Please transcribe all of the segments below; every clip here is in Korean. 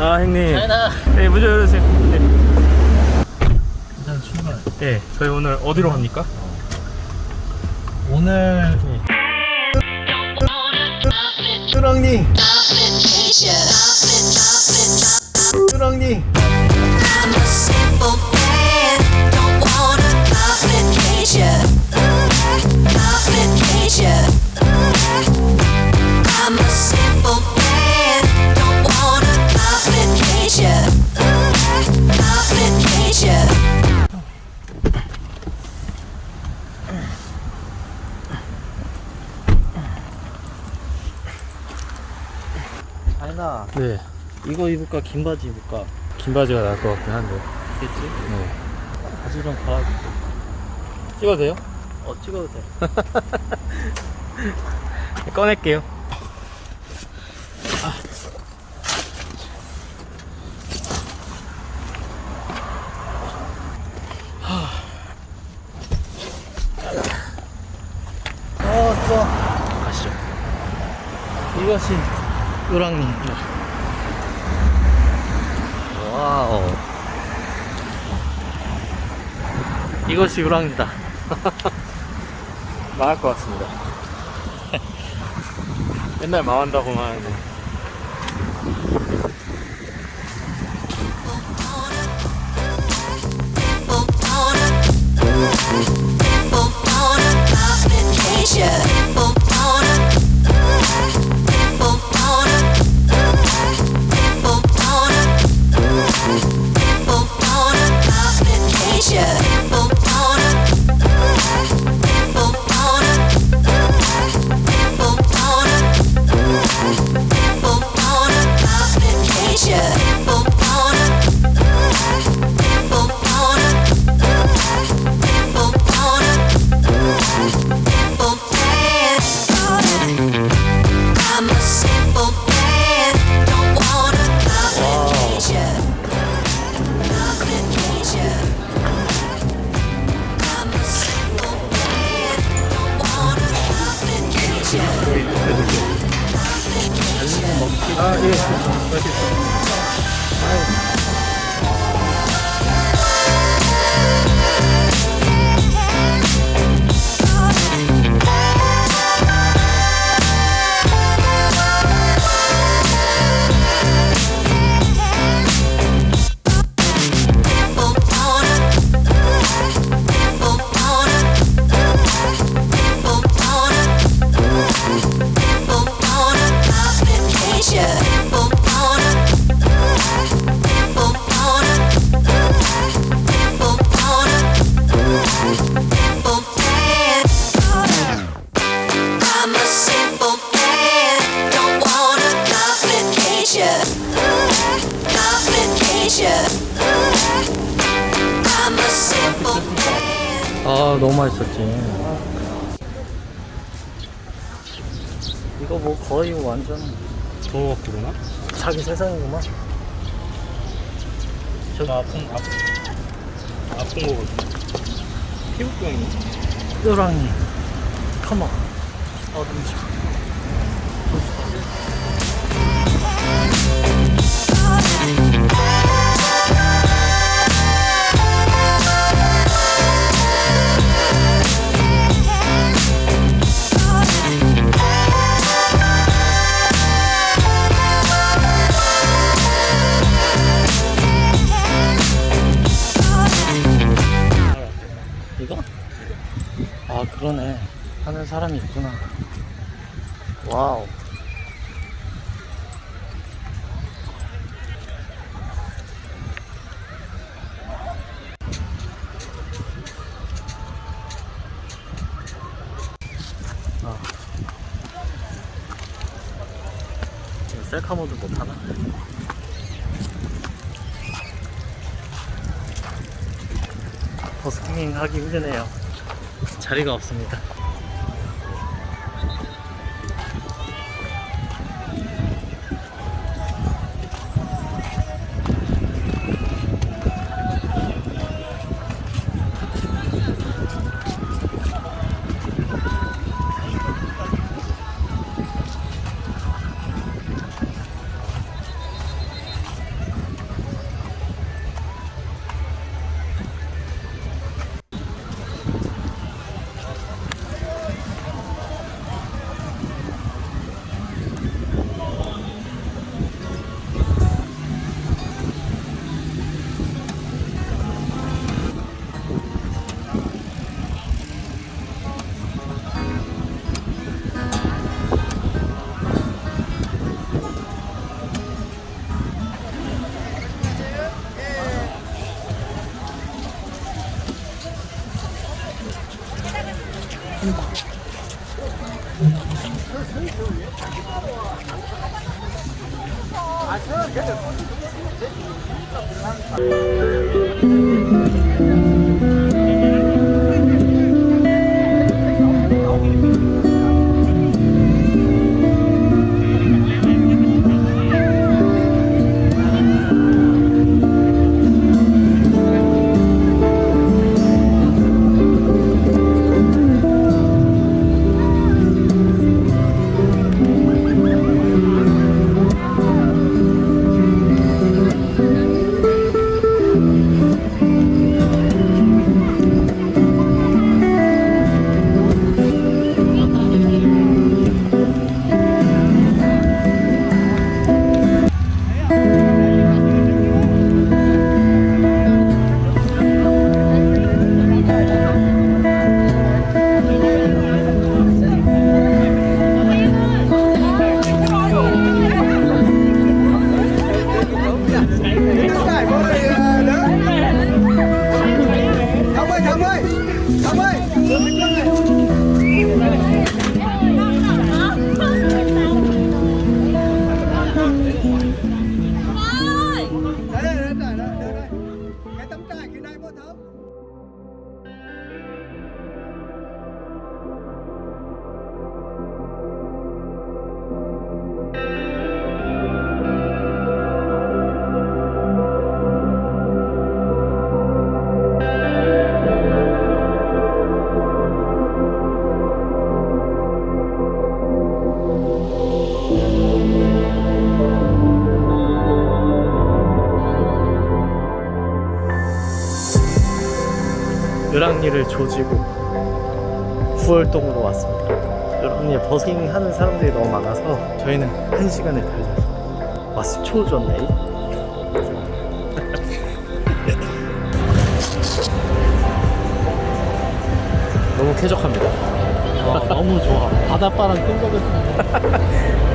아 형님. 자연아 네 먼저 열어주세요. 네. 일단 출발. 네 저희 오늘 어디로 갑니까? 오늘 뚜렁니 뚜 네. 이거 입을까 긴 바지 입을까? 긴 바지가 나을 것 같긴 한데. 됐지? 네. 바지 좀 갈아줄게. 찍어도 돼요? 어 찍어도 돼. 꺼낼게요. 어, 좋아. 가시죠. 이것이 요랑니. 와우. 이것이 요랑니다. 망할 것 같습니다 맨날 망한다고만 하는데 啊，谢谢，谢谢. 아, 너무 맛있었지. 이거 뭐 거의 완전 좋은 것 같구나 자기 세상이구만. 저 아픈 아픈 아픈 거거든 피부병이 요랑니. 컴온. 어둠 집. 이거? 사람이 있구나 와우 아. 셀카 모드 못하나? 버스킹 하기 힘드네요 자리가 없습니다 いいか分かうん。 을왕리를 조지고 후월동으로 왔습니다. 을왕리에 버싱 하는 사람들이 너무 많아서 저희는 한 시간을 달려서 왔어 초조네. 너무 쾌적합니다. 와, 너무 좋아. 바닷바람 끈적은. 나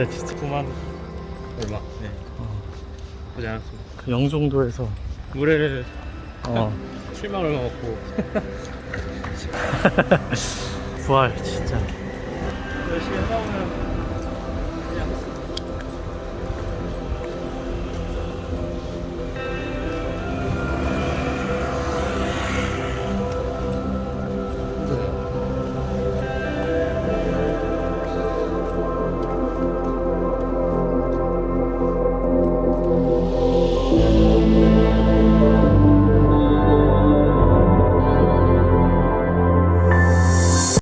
부활했다 진짜. 9만 얼마? 네. 보지 않았습니다. 그 영종도에서 물회를 어 7만 얼마 먹고 부활 진짜. 열심히 싸우면